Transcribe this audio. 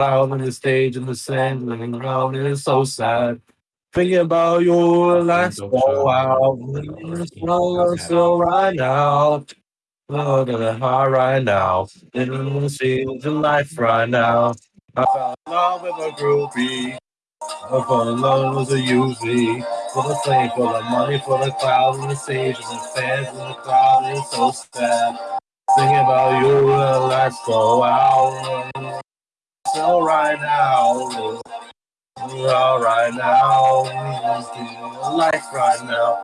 out on the stage in the sand, living around, and it's so sad. Thinking about your last go out, slow, slow right now. At the heart right now. Living the scenes of life right now. I fell in love with a groupie. I fell in love with a UV. For the fame, for the money, for the cloud, and the stage, and the fans, and the crowd, it's so sad. Thinking about you, the lights go out. So right now, all right now, life right now.